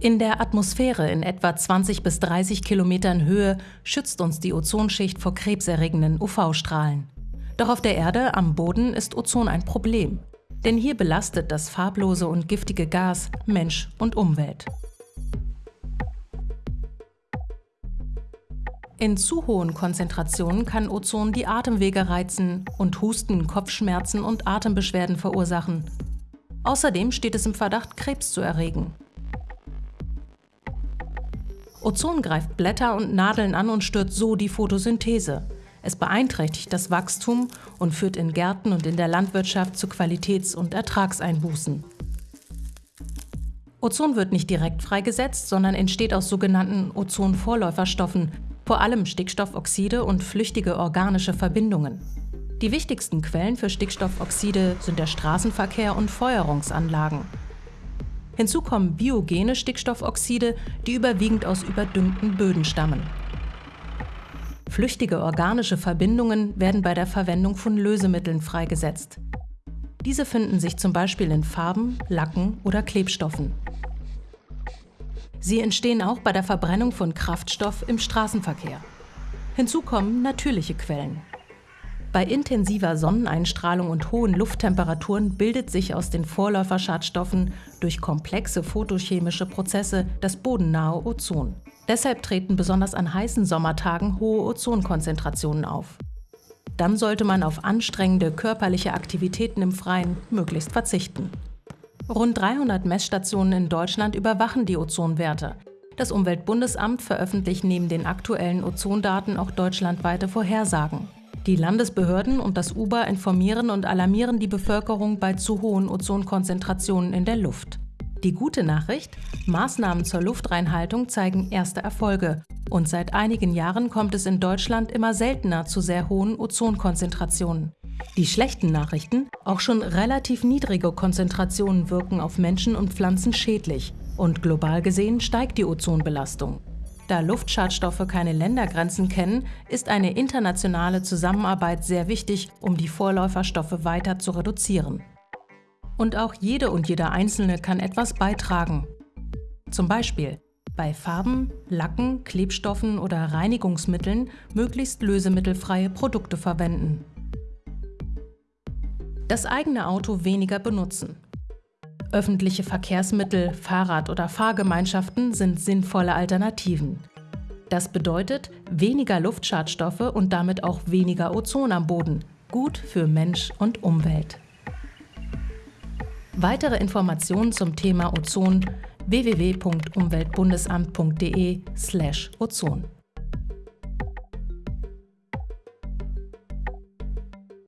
In der Atmosphäre in etwa 20 bis 30 Kilometern Höhe schützt uns die Ozonschicht vor krebserregenden UV-Strahlen. Doch auf der Erde am Boden ist Ozon ein Problem. Denn hier belastet das farblose und giftige Gas Mensch und Umwelt. In zu hohen Konzentrationen kann Ozon die Atemwege reizen und Husten, Kopfschmerzen und Atembeschwerden verursachen. Außerdem steht es im Verdacht, Krebs zu erregen. Ozon greift Blätter und Nadeln an und stört so die Photosynthese. Es beeinträchtigt das Wachstum und führt in Gärten und in der Landwirtschaft zu Qualitäts- und Ertragseinbußen. Ozon wird nicht direkt freigesetzt, sondern entsteht aus sogenannten Ozonvorläuferstoffen, vor allem Stickstoffoxide und flüchtige organische Verbindungen. Die wichtigsten Quellen für Stickstoffoxide sind der Straßenverkehr und Feuerungsanlagen. Hinzu kommen biogene Stickstoffoxide, die überwiegend aus überdüngten Böden stammen. Flüchtige organische Verbindungen werden bei der Verwendung von Lösemitteln freigesetzt. Diese finden sich zum Beispiel in Farben, Lacken oder Klebstoffen. Sie entstehen auch bei der Verbrennung von Kraftstoff im Straßenverkehr. Hinzu kommen natürliche Quellen. Bei intensiver Sonneneinstrahlung und hohen Lufttemperaturen bildet sich aus den Vorläuferschadstoffen durch komplexe photochemische Prozesse das bodennahe Ozon. Deshalb treten besonders an heißen Sommertagen hohe Ozonkonzentrationen auf. Dann sollte man auf anstrengende körperliche Aktivitäten im Freien möglichst verzichten. Rund 300 Messstationen in Deutschland überwachen die Ozonwerte. Das Umweltbundesamt veröffentlicht neben den aktuellen Ozondaten auch deutschlandweite Vorhersagen. Die Landesbehörden und das UBA informieren und alarmieren die Bevölkerung bei zu hohen Ozonkonzentrationen in der Luft. Die gute Nachricht, Maßnahmen zur Luftreinhaltung zeigen erste Erfolge und seit einigen Jahren kommt es in Deutschland immer seltener zu sehr hohen Ozonkonzentrationen. Die schlechten Nachrichten, auch schon relativ niedrige Konzentrationen wirken auf Menschen und Pflanzen schädlich und global gesehen steigt die Ozonbelastung. Da Luftschadstoffe keine Ländergrenzen kennen, ist eine internationale Zusammenarbeit sehr wichtig, um die Vorläuferstoffe weiter zu reduzieren. Und auch jede und jeder Einzelne kann etwas beitragen. Zum Beispiel bei Farben, Lacken, Klebstoffen oder Reinigungsmitteln möglichst lösemittelfreie Produkte verwenden. Das eigene Auto weniger benutzen. Öffentliche Verkehrsmittel, Fahrrad- oder Fahrgemeinschaften sind sinnvolle Alternativen. Das bedeutet weniger Luftschadstoffe und damit auch weniger Ozon am Boden. Gut für Mensch und Umwelt. Weitere Informationen zum Thema Ozon www.umweltbundesamt.de/ozon